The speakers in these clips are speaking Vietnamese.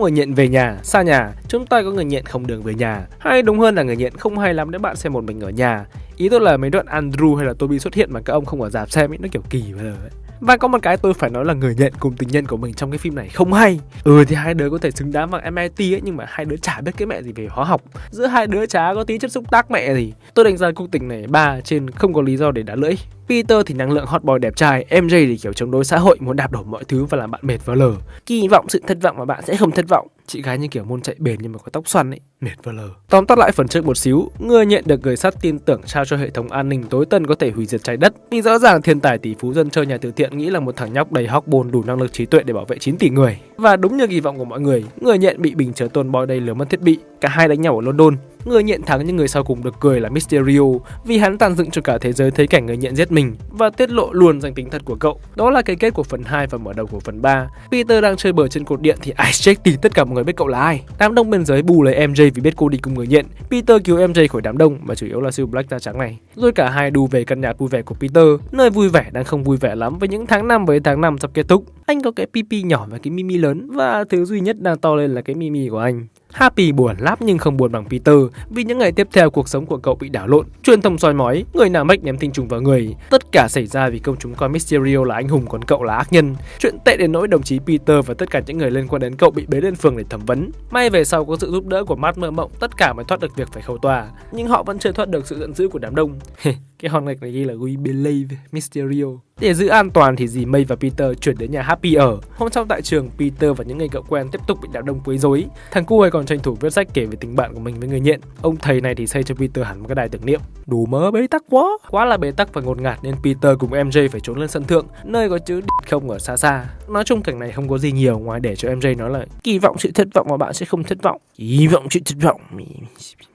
người nghiện về nhà, xa nhà, chúng ta có người nghiện không đường về nhà. Hay đúng hơn là người nghiện không hay lắm nếu bạn xem một mình ở nhà. Ý tôi là mấy đoạn Andrew hay là Toby xuất hiện mà các ông không ở dạp xem ấy, nó kiểu kỳ bây giờ ấy. Và có một cái tôi phải nói là người nhận cùng tình nhân của mình trong cái phim này không hay Ừ thì hai đứa có thể xứng đáng bằng MIT ấy Nhưng mà hai đứa chả biết cái mẹ gì về hóa học Giữa hai đứa chả có tí chất xúc tác mẹ gì Tôi đánh giá cuộc tình này ba trên không có lý do để đá lưỡi Peter thì năng lượng hot boy đẹp trai MJ thì kiểu chống đối xã hội, muốn đạp đổ mọi thứ và làm bạn mệt vỡ lờ. Kỳ vọng, sự thất vọng mà bạn sẽ không thất vọng. Chị gái như kiểu môn chạy bền nhưng mà có tóc xoăn ấy, Mệt vỡ lờ. Tóm tắt lại phần trước một xíu Người nhận được người sắt tin tưởng trao cho hệ thống an ninh tối tân có thể hủy diệt trái đất. Nhưng rõ ràng thiên tài tỷ phú dân chơi nhà từ thiện nghĩ là một thằng nhóc đầy hóc bồn đủ năng lực trí tuệ để bảo vệ 9 tỷ người. Và đúng như kỳ vọng của mọi người Người nhận bị bình chứa tôn boy đây lừa mất thiết bị. Cả hai đánh nhau ở London. Người nhận thắng nhưng người sau cùng được cười là Mysterio vì hắn tàn dựng cho cả thế giới thấy cảnh người nhận giết mình và tiết lộ luôn danh tính thật của cậu. Đó là cái kết của phần 2 và mở đầu của phần 3. Peter đang chơi bờ trên cột điện thì Isaac tìm tất cả mọi người biết cậu là ai. Đám đông bên dưới bù lấy MJ vì biết cô đi cùng người nhận. Peter cứu MJ khỏi đám đông mà chủ yếu là siêu Black da trắng này. Rồi cả hai đu về căn nhà vui vẻ của Peter, nơi vui vẻ đang không vui vẻ lắm với những tháng năm với tháng năm sắp kết thúc. Anh có cái pipi nhỏ và cái mimi lớn và thứ duy nhất đang to lên là cái mimi của anh. Happy buồn lắm nhưng không buồn bằng Peter vì những ngày tiếp theo cuộc sống của cậu bị đảo lộn, truyền thông soi mói, người nào mách ném tinh trùng vào người. Tất cả xảy ra vì công chúng coi Mysterio là anh hùng còn cậu là ác nhân. Chuyện tệ đến nỗi đồng chí Peter và tất cả những người liên quan đến cậu bị bế lên phường để thẩm vấn. May về sau có sự giúp đỡ của Matt mơ mộng, tất cả mới thoát được việc phải khẩu tòa, nhưng họ vẫn chưa thoát được sự giận dữ của đám đông. cái hòn gạch này ghi là We Believe Mysterio. Để giữ an toàn thì dì May và Peter chuyển đến nhà Happy ở. Hôm sau tại trường, Peter và những người cậu quen tiếp tục bị đám đông quấy rối. Thằng cu ấy còn tranh thủ viết sách kể về tình bạn của mình với người nghiện. Ông thầy này thì xây cho Peter hẳn một cái đài tưởng niệm. Đủ mớ bế tắc quá. Quá là bế tắc và ngột ngạt nên Peter cùng MJ phải trốn lên sân thượng, nơi có chữ không ở xa xa. Nói chung cảnh này không có gì nhiều ngoài để cho MJ nói là kỳ vọng sự thất vọng mà bạn sẽ không thất vọng. Kỳ vọng sự thất vọng.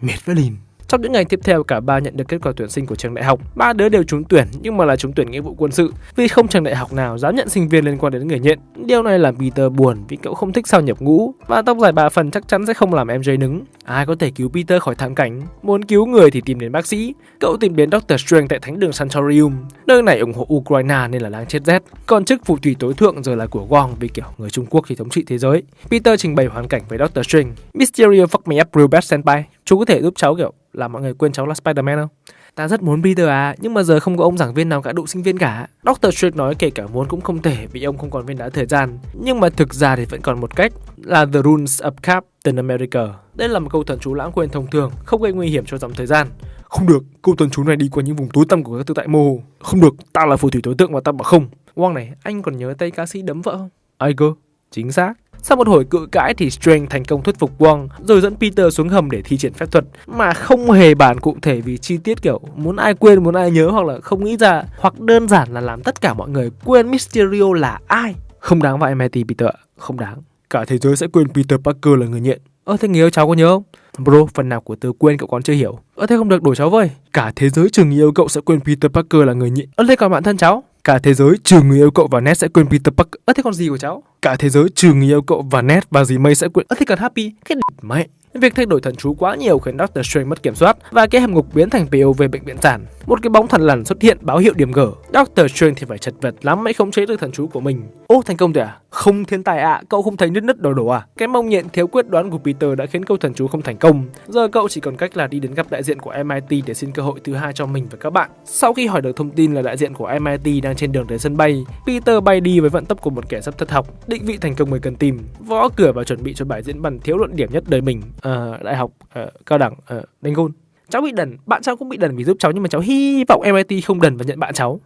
Mệt với lìn. Trong những ngày tiếp theo, cả ba nhận được kết quả tuyển sinh của trường đại học. Ba đứa đều trúng tuyển nhưng mà là trúng tuyển nghĩa vụ quân sự vì không trường đại học nào dám nhận sinh viên liên quan đến người nhện. Điều này làm Peter buồn vì cậu không thích sao nhập ngũ và tóc dài ba phần chắc chắn sẽ không làm MJ nứng. Ai có thể cứu Peter khỏi thảm cảnh? Muốn cứu người thì tìm đến bác sĩ. Cậu tìm đến Doctor Strange tại thánh đường Santorium. Nơi này ủng hộ Ukraine nên là đang chết rét. Còn chức phù thủy tối thượng giờ là của Wong vì kiểu người Trung Quốc thì thống trị thế giới. Peter trình bày hoàn cảnh với Doctor Strange. Mysterio fuck me up real bad senpai. Chú có thể giúp cháu kiểu là mọi người quên cháu là Spider-Man không? Ta rất muốn Peter à, nhưng mà giờ không có ông giảng viên nào cả đụng sinh viên cả. Doctor Strange nói kể cả muốn cũng không thể vì ông không còn viên đá thời gian. Nhưng mà thực ra thì vẫn còn một cách là The Runes of Captain America. Đây là một câu thần chú lãng quên thông thường, không gây nguy hiểm cho dòng thời gian. Không được, câu thần chú này đi qua những vùng tối tăm của các tự tại mô hồ. Không được, ta là phù thủy tối tượng và ta bảo không. Wong này, anh còn nhớ tay ca sĩ đấm vợ không? Ai cơ? Chính xác. Sau một hồi cự cãi thì Strange thành công thuyết phục Wong rồi dẫn Peter xuống hầm để thi triển phép thuật mà không hề bàn cụ thể vì chi tiết kiểu muốn ai quên muốn ai nhớ hoặc là không nghĩ ra hoặc đơn giản là làm tất cả mọi người quên Mysterio là ai. Không đáng vào MIT Peter không đáng. Cả thế giới sẽ quên Peter Parker là người nghiện. Ơ thế người yêu cháu có nhớ không? Bro, phần nào của từ quên cậu còn chưa hiểu. Ơ thế không được đổi cháu với. Cả thế giới trường yêu cậu sẽ quên Peter Parker là người nghiện. Ơ thế còn bạn thân cháu? Cả thế giới, trừ người yêu cậu và Ned sẽ quên Peter Parker. Ơ, thế còn gì của cháu? Cả thế giới, trừ người yêu cậu và Ned và dì May sẽ quên. Ơ, thế còn Happy? Cái mẹ. Việc thay đổi thần chú quá nhiều khiến Doctor Strange mất kiểm soát và cái hầm ngục biến thành POV bệnh viện sản. Một cái bóng thần lằn xuất hiện báo hiệu điểm gở. Doctor Strange thì phải chật vật lắm mới không chế được thần chú của mình. Ô thành công rồi à? Không thiên tài ạ, à, cậu không thấy nứt nứt đổ đổ à? Cái mong nhện thiếu quyết đoán của Peter đã khiến câu thần chú không thành công. Giờ cậu chỉ còn cách là đi đến gặp đại diện của MIT để xin cơ hội thứ hai cho mình và các bạn. Sau khi hỏi được thông tin là đại diện của MIT đang trên đường đến sân bay, Peter bay đi với vận tốc của một kẻ sắp thất học. Định vị thành công người cần tìm, võ cửa và chuẩn bị cho bài diễn văn thiếu luận điểm nhất đời mình. À, đại học, à, cao đẳng, à, đánh gôn. Cháu bị đần, bạn cháu cũng bị đần vì giúp cháu nhưng mà cháu hy vọng MIT không đần và nhận bạn cháu.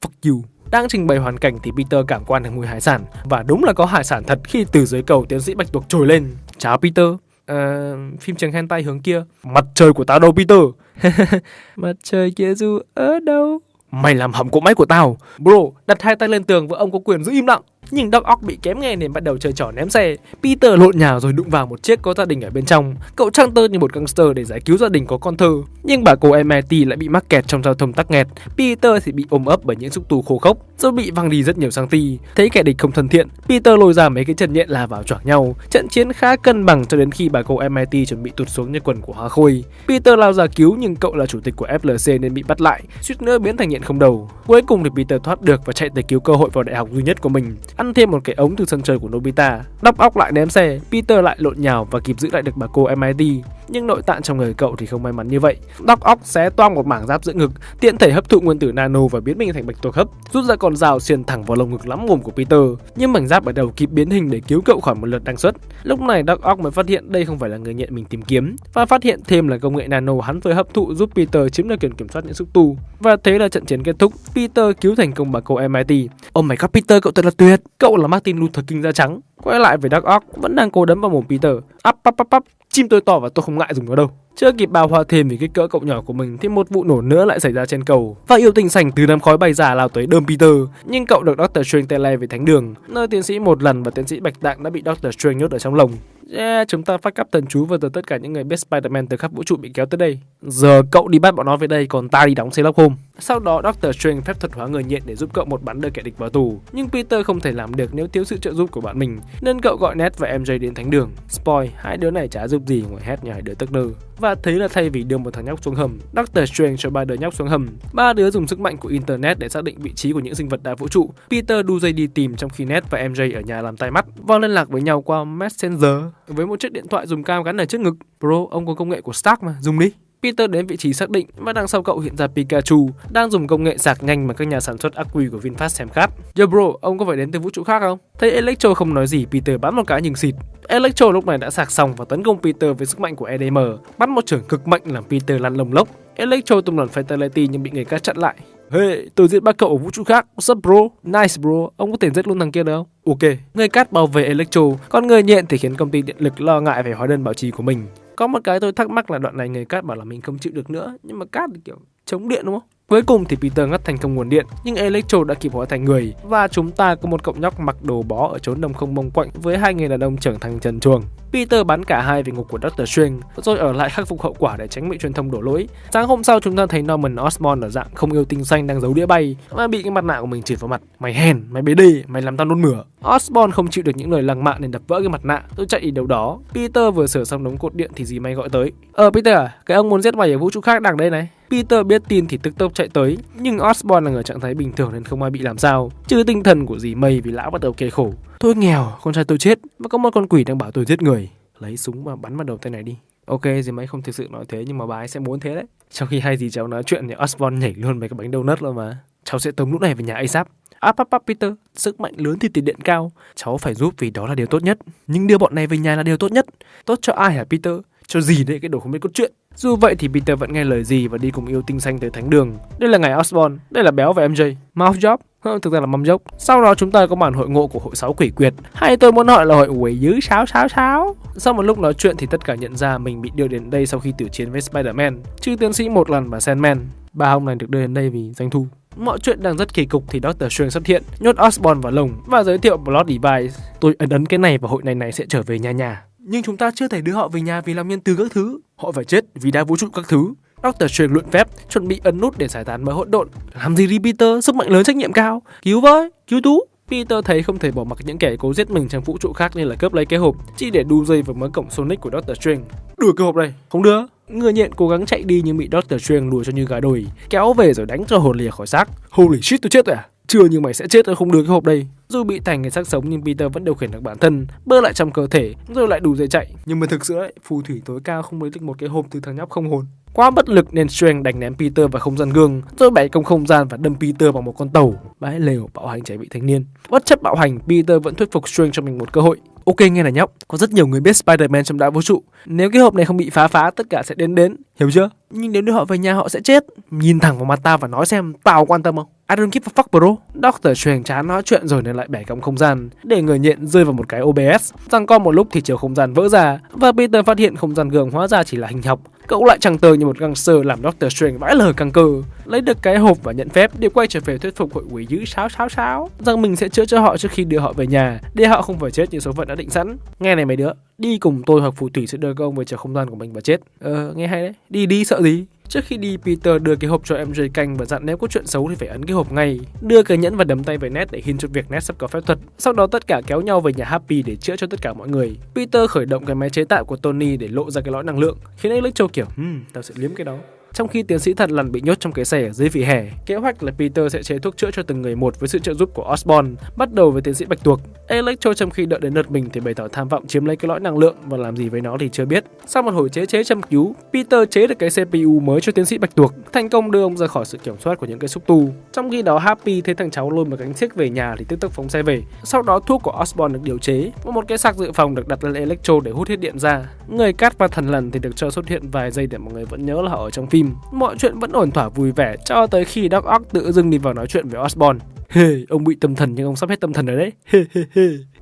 Fuck you. Đang trình bày hoàn cảnh thì Peter cảm quan được mùi hải sản và đúng là có hải sản thật khi từ dưới cầu tiến sĩ Bạch Tuộc trồi lên. Chào Peter. À, phim trường hentai hướng kia. Mặt trời của tao đâu Peter? Mặt trời kia dù ở đâu? Mày làm hỏng cỗ máy của tao. Bro, đặt hai tay lên tường và ông có quyền giữ im lặng. Nhưng Doc Ock bị kém nghe nên bắt đầu chơi trò ném xe. Peter lộn nhà rồi đụng vào một chiếc có gia đình ở bên trong. Cậu trăng tơ như một gangster để giải cứu gia đình có con thơ. Nhưng bà cô MIT lại bị mắc kẹt trong giao thông tắc nghẹt. Peter thì bị ôm ấp bởi những xúc tu khô khốc, rồi bị văng đi rất nhiều sang ti. Thấy kẻ địch không thân thiện, Peter lôi ra mấy cái chân nhện là vào choảng nhau. Trận chiến khá cân bằng cho đến khi bà cô MIT chuẩn bị tụt xuống như quần của Hoa Khôi. Peter lao ra cứu nhưng cậu là chủ tịch của FLC nên bị bắt lại, suýt nữa biến thành nhện không đầu. Cuối cùng thì Peter thoát được và chạy tới cứu cơ hội vào đại học duy nhất của mình ăn thêm một cái ống từ sân chơi của Nobita. Đóc óc lại ném xe, Peter lại lộn nhào và kịp giữ lại được bà cô MIT. Nhưng nội tạng trong người cậu thì không may mắn như vậy. Đóc óc xé toang một mảng giáp giữa ngực, tiện thể hấp thụ nguyên tử nano và biến mình thành bạch tuộc hấp, rút ra con dao xiên thẳng vào lồng ngực lắm mồm của Peter. Nhưng mảnh giáp ở đầu kịp biến hình để cứu cậu khỏi một lượt đăng xuất. Lúc này Doc Ock mới phát hiện đây không phải là người nhện mình tìm kiếm và phát hiện thêm là công nghệ nano hắn vừa hấp thụ giúp Peter chiếm được quyền kiểm soát những xúc tu. Và thế là trận chiến kết thúc, Peter cứu thành công bà cô MIT. Oh my god Peter cậu thật là tuyệt. Cậu là Martin Luther King da trắng. Quay lại với Dark Ock vẫn đang cố đấm vào mồm Peter. Up up up up. Chim tôi to và tôi không ngại dùng nó đâu. Chưa kịp bao hoa thêm vì kích cỡ cậu nhỏ của mình thì một vụ nổ nữa lại xảy ra trên cầu và yêu tình sành từ đám khói bay giả lao tới đơm Peter. Nhưng cậu được Doctor Strange tele về thánh đường, nơi tiến sĩ một lần và tiến sĩ Bạch Tạng đã bị Doctor Strange nhốt ở trong lồng. Yeah, chúng ta phát cắp thần chú và từ tất cả những người biết Spider-Man từ khắp vũ trụ bị kéo tới đây. Giờ cậu đi bắt bọn nó về đây, còn ta đi đóng Sherlock Holmes. Sau đó Doctor Strange phép thuật hóa người nhện để giúp cậu một bắn đưa kẻ địch vào tù. Nhưng Peter không thể làm được nếu thiếu sự trợ giúp của bạn mình, nên cậu gọi Ned và MJ đến thánh đường. Spoil, hai đứa này chả giúp gì ngoài hét nhà hai đứa tức nơ. Và thế là thay vì đưa một thằng nhóc xuống hầm, Doctor Strange cho ba đứa nhóc xuống hầm. Ba đứa dùng sức mạnh của internet để xác định vị trí của những sinh vật đa vũ trụ. Peter đu dây đi tìm trong khi Ned và MJ ở nhà làm tai mắt và liên lạc với nhau qua Messenger với một chiếc điện thoại dùng cam gắn ở trước ngực. Bro, ông có công nghệ của Stark mà, dùng đi. Peter đến vị trí xác định và đằng sau cậu hiện ra Pikachu đang dùng công nghệ sạc nhanh mà các nhà sản xuất ắc quy của VinFast xem khát. Yo bro, ông có phải đến từ vũ trụ khác không? Thấy Electro không nói gì, Peter bắn một cái nhưng xịt. Electro lúc này đã sạc xong và tấn công Peter với sức mạnh của EDM, bắt một trưởng cực mạnh làm Peter lăn lồng lốc. Electro tung lần Fatality nhưng bị người khác chặn lại. Hey, tôi giết ba cậu ở vũ trụ khác. What's up bro? Nice bro. Ông có thể giết luôn thằng kia được không? Ok. Người cát bảo vệ Electro, còn người nhện thì khiến công ty điện lực lo ngại về hóa đơn bảo trì của mình. Có một cái tôi thắc mắc là đoạn này người cát bảo là mình không chịu được nữa, nhưng mà cát thì kiểu chống điện đúng không? Cuối cùng thì Peter ngắt thành công nguồn điện, nhưng Electro đã kịp hóa thành người và chúng ta có một cậu nhóc mặc đồ bó ở chốn đồng không mông quạnh với hai người đàn ông trưởng thành trần truồng. Peter bắn cả hai về ngục của Doctor Strange rồi ở lại khắc phục hậu quả để tránh bị truyền thông đổ lỗi. Sáng hôm sau chúng ta thấy Norman Osborn ở dạng không yêu tinh xanh đang giấu đĩa bay và bị cái mặt nạ của mình chửi vào mặt. Mày hèn, mày bế đi, mày làm tao nôn mửa. Osborn không chịu được những lời lăng mạ nên đập vỡ cái mặt nạ, tôi chạy đi đâu đó. Peter vừa sửa xong đống cột điện thì Dì may gọi tới. Ờ Peter à, cái ông muốn giết mày ở vũ trụ khác đang đây này. Peter biết tin thì tức tốc chạy tới, nhưng Osborn là người trạng thái bình thường nên không ai bị làm sao, trừ tinh thần của dì mây vì lão bắt đầu kề khổ. Tôi nghèo, con trai tôi chết, và có một con quỷ đang bảo tôi giết người. Lấy súng và bắn vào đầu tay này đi. Ok, dì mây không thực sự nói thế nhưng mà bà ấy sẽ muốn thế đấy. Trong khi hai dì cháu nói chuyện thì Osborn nhảy luôn mấy cái bánh donut luôn mà. Cháu sẽ tống lúc này về nhà ASAP. Áp áp áp Peter, sức mạnh lớn thì tiền điện cao. Cháu phải giúp vì đó là điều tốt nhất. Nhưng đưa bọn này về nhà là điều tốt nhất. Tốt cho ai hả Peter? Cho gì đấy cái đồ không biết cốt chuyện. Dù vậy thì Peter vẫn nghe lời gì và đi cùng yêu tinh xanh tới thánh đường. Đây là ngày Osborn, đây là béo và MJ. Mouth thực ra là mâm dốc. Sau đó chúng ta có màn hội ngộ của hội sáu quỷ quyệt, hay tôi muốn hỏi là hội quỷ dứ sáu sáu sáu. Sau một lúc nói chuyện thì tất cả nhận ra mình bị đưa đến đây sau khi tử chiến với Spider-Man, trừ tiến sĩ một lần và Sandman. Ba ông này được đưa đến đây vì doanh thu. Mọi chuyện đang rất kỳ cục thì Doctor Strange xuất hiện, nhốt Osborn vào lồng và giới thiệu Blood Device. Tôi ấn ấn cái này và hội này này sẽ trở về nhà nhà. Nhưng chúng ta chưa thể đưa họ về nhà vì làm nhân từ các thứ. Họ phải chết vì đa vũ trụ các thứ. Doctor Strange luyện phép, chuẩn bị ấn nút để giải tán mớ hỗn độn. Làm gì đi Peter, sức mạnh lớn trách nhiệm cao. Cứu với, cứu tú. Peter thấy không thể bỏ mặc những kẻ cố giết mình trong vũ trụ khác nên là cướp lấy cái hộp, chỉ để đu dây vào mớ cổng Sonic của Doctor Strange. Đuổi cái hộp này, không đưa. Người nhện cố gắng chạy đi nhưng bị Doctor Strange lùa cho như gà đồi, kéo về rồi đánh cho hồn lìa khỏi xác. Holy shit tôi chết rồi à? Chưa nhưng mày sẽ chết rồi không đưa cái hộp đây. Dù bị thành người xác sống nhưng Peter vẫn điều khiển được bản thân, bơ lại trong cơ thể, rồi lại đủ dây chạy. Nhưng mà thực sự ấy, phù thủy tối cao không lấy được một cái hộp từ thằng nhóc không hồn. Quá bất lực nên Strange đánh ném Peter vào không gian gương, rồi bẻ công không gian và đâm Peter vào một con tàu. Bãi lều bạo hành trẻ vị thanh niên. Bất chấp bạo hành, Peter vẫn thuyết phục Strange cho mình một cơ hội. Ok nghe này nhóc, có rất nhiều người biết Spider-Man trong đại vũ trụ. Nếu cái hộp này không bị phá phá, tất cả sẽ đến đến, hiểu chưa? Nhưng nếu đưa họ về nhà họ sẽ chết. Nhìn thẳng vào mặt ta và nói xem tao quan tâm không? I don't give a fuck bro. Doctor Strange chán nói chuyện rồi nên lại bẻ cong không gian, để người nhện rơi vào một cái OBS. Rằng co một lúc thì chiều không gian vỡ ra và Peter phát hiện không gian gương hóa ra chỉ là hình học. Cậu lại chẳng tờ như một gangster làm Doctor Strange vãi lời căng cơ. Lấy được cái hộp và nhận phép để quay trở về thuyết phục hội quỷ dữ sáo sáo sáo rằng mình sẽ chữa cho họ trước khi đưa họ về nhà, để họ không phải chết như số phận đã định sẵn. Nghe này mấy đứa, đi cùng tôi hoặc phù thủy sẽ đưa các ông về chiều không gian của mình và chết. Ờ, nghe hay đấy. Đi đi sợ gì? Trước khi đi, Peter đưa cái hộp cho MJ canh và dặn nếu có chuyện xấu thì phải ấn cái hộp ngay. Đưa cái nhẫn và đấm tay với Ned để hin cho việc Ned sắp có phép thuật. Sau đó tất cả kéo nhau về nhà Happy để chữa cho tất cả mọi người. Peter khởi động cái máy chế tạo của Tony để lộ ra cái lõi năng lượng, khiến Electro kiểu, hmm, tao sẽ liếm cái đó trong khi tiến sĩ thần lần bị nhốt trong cái xe ở dưới vỉa hè. Kế hoạch là Peter sẽ chế thuốc chữa cho từng người một với sự trợ giúp của Osborn, bắt đầu với tiến sĩ Bạch Tuộc. Electro trong khi đợi đến lượt mình thì bày tỏ tham vọng chiếm lấy cái lõi năng lượng và làm gì với nó thì chưa biết. Sau một hồi chế chế chăm cứu, Peter chế được cái CPU mới cho tiến sĩ Bạch Tuộc, thành công đưa ông ra khỏi sự kiểm soát của những cái xúc tu. Trong khi đó Happy thấy thằng cháu lôi một cánh xiếc về nhà thì tức tốc phóng xe về. Sau đó thuốc của Osborn được điều chế và một cái sạc dự phòng được đặt lên Electro để hút hết điện ra. Người cát và thần lần thì được cho xuất hiện vài giây để mọi người vẫn nhớ là họ ở trong phim. Mọi chuyện vẫn ổn thỏa vui vẻ cho tới khi Doc Ock tự dưng đi vào nói chuyện với Osborn. Hey, ông bị tâm thần nhưng ông sắp hết tâm thần rồi đấy.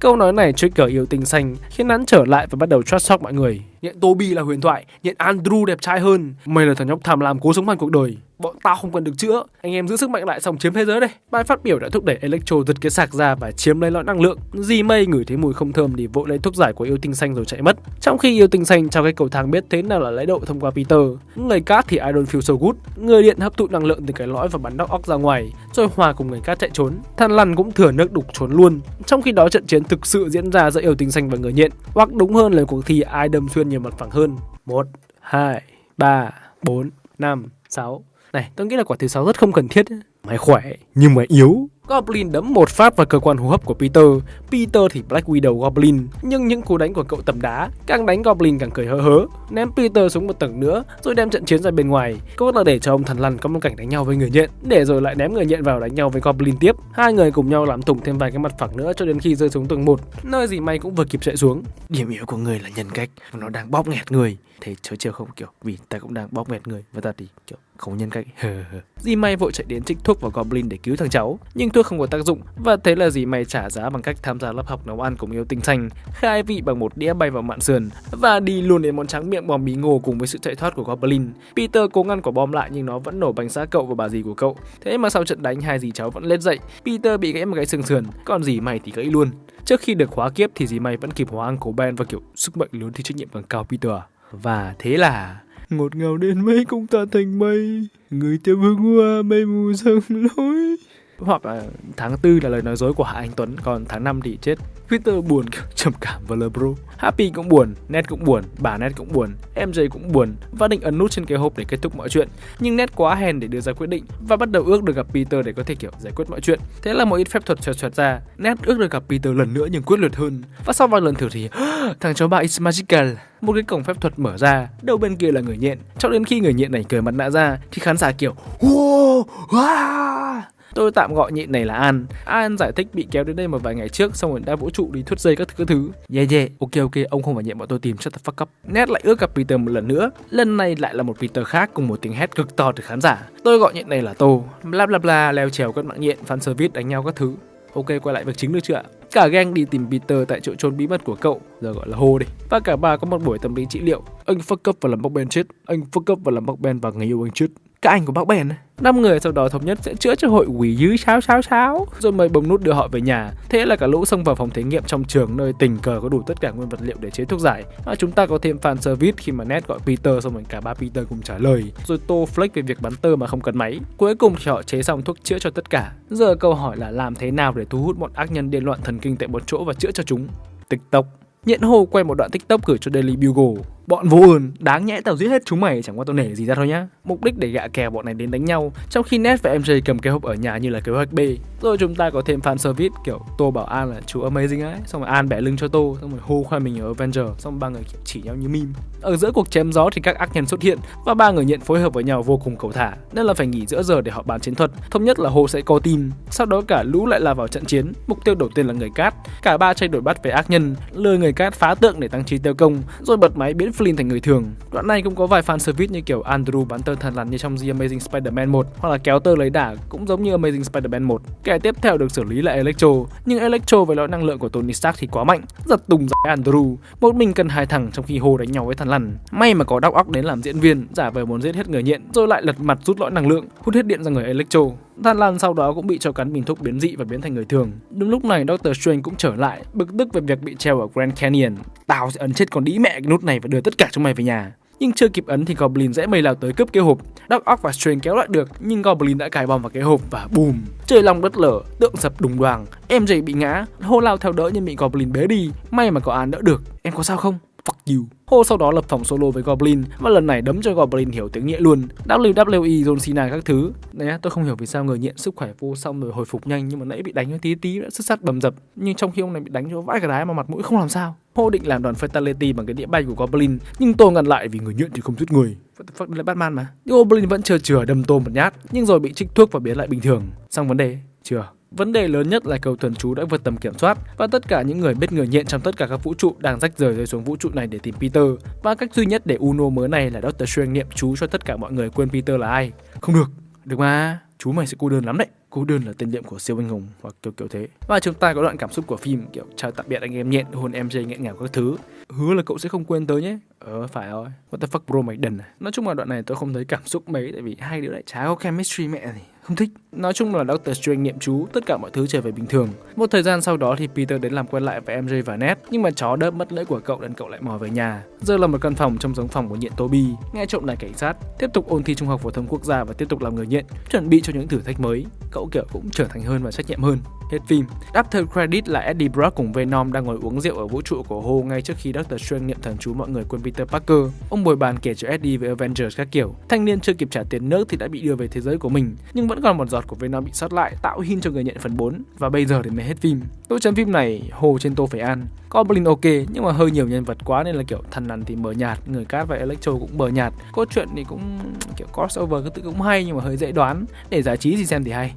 Câu nói này trigger yêu tinh xanh khiến hắn trở lại và bắt đầu trash talk mọi người. Nhận Toby là huyền thoại, nhận Andrew đẹp trai hơn. Mày là thằng nhóc tham lam cố sống bằng cuộc đời. Bọn tao không cần được chữa. Anh em giữ sức mạnh lại xong chiếm thế giới đây. Bài phát biểu đã thúc đẩy Electro giật cái sạc ra và chiếm lấy lõi năng lượng. di mây ngửi thấy mùi không thơm thì vội lấy thuốc giải của yêu tinh xanh rồi chạy mất. Trong khi yêu tinh xanh trao cái cầu thang biết thế nào là lấy độ thông qua Peter. Người cát thì I don't feel so good. Người điện hấp thụ năng lượng từ cái lõi và bắn đóc óc ra ngoài, rồi hòa cùng người cát chạy trốn. Than lằn cũng thừa nước đục trốn luôn. Trong khi đó trận chiến thực sự diễn ra giữa yêu tinh xanh và người nhện, hoặc đúng hơn là cuộc thi ai đâm xuyên nhiều mặt phẳng hơn. 1, 2, 3, 4, 5, 6. Này, tôi nghĩ là quả thứ sáu rất không cần thiết. Mày khỏe, nhưng mà yếu. Goblin đấm một phát vào cơ quan hô hấp của Peter. Peter thì Black Widow Goblin, nhưng những cú đánh của cậu tầm đá, càng đánh Goblin càng cười hớ hớ, ném Peter xuống một tầng nữa, rồi đem trận chiến ra bên ngoài. Cốt là để cho ông thần lằn có một cảnh đánh nhau với người nhện, để rồi lại ném người nhện vào đánh nhau với Goblin tiếp. Hai người cùng nhau làm thủng thêm vài cái mặt phẳng nữa cho đến khi rơi xuống tầng một, nơi gì may cũng vừa kịp chạy xuống. Điểm yếu của người là nhân cách, nó đang bóp nghẹt người. Thế chớ chiều không kiểu vì ta cũng đang bóp nghẹt người và ta thì kiểu không nhân cách. Dì may vội chạy đến trích thuốc vào Goblin để cứu thằng cháu, nhưng thuốc không có tác dụng và thế là dì may trả giá bằng cách tham gia lớp học nấu ăn cùng yêu tinh xanh, khai vị bằng một đĩa bay vào mạn sườn và đi luôn đến món trắng miệng bò bí ngô cùng với sự chạy thoát của Goblin. Peter cố ngăn quả bom lại nhưng nó vẫn nổ bánh giá cậu và bà dì của cậu. Thế mà sau trận đánh hai dì cháu vẫn lết dậy. Peter bị gãy một cái xương sườn, còn dì may thì gãy luôn. Trước khi được hóa kiếp thì dì may vẫn kịp hóa ăn cổ Ben và kiểu sức mạnh lớn thì trách nhiệm càng cao Peter à. Và thế là Ngọt ngào đến mấy cũng ta thành mây, Người theo hương hoa mây mù dâng lối hoặc là tháng tư là lời nói dối của Hạ Anh Tuấn còn tháng 5 thì chết Twitter buồn trầm cảm và lờ bro Happy cũng buồn, Ned cũng buồn, bà Ned cũng buồn, MJ cũng buồn và định ấn nút trên cái hộp để kết thúc mọi chuyện. Nhưng Ned quá hèn để đưa ra quyết định và bắt đầu ước được gặp Peter để có thể kiểu giải quyết mọi chuyện. Thế là một ít phép thuật xoẹt xoẹt ra, Ned ước được gặp Peter lần nữa nhưng quyết liệt hơn. Và sau vài lần thử thì thằng cháu bà is magical. Một cái cổng phép thuật mở ra, đầu bên kia là người nhện. Cho đến khi người nhện này cười mặt nạ ra thì khán giả kiểu wow, wow. Tôi tạm gọi nhện này là An. An giải thích bị kéo đến đây một vài ngày trước xong rồi đã vũ trụ đi thuyết dây các thứ các thứ. Yeah yeah, ok ok, ông không phải nhện bọn tôi tìm shut the fuck up. Ned lại ước gặp Peter một lần nữa. Lần này lại là một Peter khác cùng một tiếng hét cực to từ khán giả. Tôi gọi nhện này là Tô. Bla bla bla, leo trèo các mạng nhện, fan service đánh nhau các thứ. Ok, quay lại việc chính được chưa ạ? Cả gang đi tìm Peter tại chỗ trốn bí mật của cậu, giờ gọi là Hô đi. Và cả ba có một buổi tâm lý trị liệu. Anh fuck up và làm bóc Ben chết, anh fuck up và làm bóc Ben và người yêu anh chết. Các anh của bác bèn năm người sau đó thống nhất sẽ chữa cho hội quỷ dữ sáo sáo sáo. Rồi mời bấm nút đưa họ về nhà. Thế là cả lũ xông vào phòng thí nghiệm trong trường nơi tình cờ có đủ tất cả nguyên vật liệu để chế thuốc giải. Và chúng ta có thêm fan service khi mà Ned gọi Peter, xong rồi cả ba Peter cùng trả lời. Rồi tô flex về việc bắn tơ mà không cần máy. Cuối cùng thì họ chế xong thuốc chữa cho tất cả. Giờ câu hỏi là làm thế nào để thu hút bọn ác nhân điên loạn thần kinh tại một chỗ và chữa cho chúng? Tiktok. Nhện hồ quay một đoạn tiktok gửi cho Daily Bugle. Bọn vô ơn, đáng nhẽ tao giết hết chúng mày chẳng qua tao nể gì ra thôi nhá. Mục đích để gạ kè bọn này đến đánh nhau Trong khi Ned và MJ cầm cái hộp ở nhà như là kế hoạch B. Rồi chúng ta có thêm fan service kiểu Tô bảo An là chú amazing ấy. Xong rồi An bẻ lưng cho Tô Xong rồi hô khoe mình ở Avenger. Xong ba người kiểu chỉ nhau như meme. Ở giữa cuộc chém gió thì các ác nhân xuất hiện Và ba người nhận phối hợp với nhau vô cùng cầu thả. Nên là phải nghỉ giữa giờ để họ bàn chiến thuật. Thống nhất là Hồ sẽ co team. Sau đó cả lũ lại là vào trận chiến. Mục tiêu đầu tiên là người cát. Cả ba chạy đổi bắt về ác nhân. Lừa người cát phá tượng để tăng trí tiêu công. Rồi bật máy biến Flynn thành người thường Đoạn này cũng có vài fan service như kiểu Andrew bắn tơ thần lằn như trong The Amazing Spider-Man 1 hoặc là kéo tơ lấy đả cũng giống như Amazing Spider-Man 1. Kẻ tiếp theo được xử lý là Electro, nhưng Electro với lõi năng lượng của Tony Stark thì quá mạnh, giật tùng giải Andrew. Một mình cần hai thằng trong khi Hồ đánh nhau với thần lằn. May mà có Doc Ock đến làm diễn viên, giả vờ muốn giết hết người nhện, rồi lại lật mặt rút lõi năng lượng, hút hết điện ra người Electro. Than Lan sau đó cũng bị cho cắn bình thuốc biến dị và biến thành người thường. Đúng lúc này Doctor Strange cũng trở lại, bực tức về việc bị treo ở Grand Canyon. Tao sẽ ấn chết con đĩ mẹ cái nút này và đưa tất cả chúng mày về nhà. Nhưng chưa kịp ấn thì Goblin dễ mây lao tới cướp cái hộp. Doc Ock và Strange kéo lại được, nhưng Goblin đã cài bom vào cái hộp và bùm. trời lòng đất lở, tượng sập đùng đoàng. MJ bị ngã, hô lao theo đỡ nhưng bị Goblin bế đi. May mà có An đỡ được. Em có sao không? Fuck you. Hô sau đó lập phòng solo với Goblin và lần này đấm cho Goblin hiểu tiếng nhẹ luôn. WWE, John Cena các thứ. Đấy, tôi không hiểu vì sao người nghiện sức khỏe vô xong rồi hồi phục nhanh nhưng mà nãy bị đánh cho tí tí đã sức sắt bầm dập. Nhưng trong khi ông này bị đánh cho vãi cả đái mà mặt mũi không làm sao. Hô định làm đoàn Fatality bằng cái đĩa bay của Goblin nhưng tôi ngăn lại vì người nghiện thì không giết người. What the fuck, đây là Batman mà. nhưng Goblin vẫn chờ chừa đâm tôm một nhát nhưng rồi bị trích thuốc và biến lại bình thường. Xong vấn đề, chưa. Vấn đề lớn nhất là cầu thuần chú đã vượt tầm kiểm soát và tất cả những người biết người nhện trong tất cả các vũ trụ đang rách rời rơi xuống vũ trụ này để tìm Peter. Và cách duy nhất để Uno mới này là Doctor Strange niệm chú cho tất cả mọi người quên Peter là ai. Không được, được mà, chú mày sẽ cô đơn lắm đấy. Cô đơn là tên niệm của siêu anh hùng hoặc kiểu kiểu thế. Và chúng ta có đoạn cảm xúc của phim kiểu chào tạm biệt anh em nhện, hôn em MJ nghẹn ngào các thứ. Hứa là cậu sẽ không quên tới nhé. Ờ phải rồi. What the fuck bro mày đần à. Nói chung là đoạn này tôi không thấy cảm xúc mấy tại vì hai đứa lại chả có chemistry mẹ gì không thích. Nói chung là Doctor Strange niệm chú, tất cả mọi thứ trở về bình thường. Một thời gian sau đó thì Peter đến làm quen lại với MJ và Ned, nhưng mà chó đớp mất lưỡi của cậu nên cậu lại mò về nhà. Giờ là một căn phòng trong giống phòng của nhện Toby, nghe trộm lại cảnh sát, tiếp tục ôn thi trung học phổ thông quốc gia và tiếp tục làm người nhện, chuẩn bị cho những thử thách mới. Cậu kiểu cũng trở thành hơn và trách nhiệm hơn. Hết phim. After credit là Eddie Brock cùng Venom đang ngồi uống rượu ở vũ trụ của Ho ngay trước khi Doctor Strange niệm thần chú mọi người quên Peter Parker. Ông bồi bàn kể cho Eddie về Avengers các kiểu. Thanh niên chưa kịp trả tiền nước thì đã bị đưa về thế giới của mình, nhưng vẫn còn một giọt của Venom bị sót lại tạo hin cho người nhận phần 4 và bây giờ thì mới hết phim. Tôi chấm phim này Hồ trên Tô phải ăn. Goblin ok nhưng mà hơi nhiều nhân vật quá nên là kiểu thần lằn thì mờ nhạt, người cát và Electro cũng mờ nhạt. Cốt truyện thì cũng kiểu crossover cái tự cũng hay nhưng mà hơi dễ đoán. Để giải trí thì xem thì hay.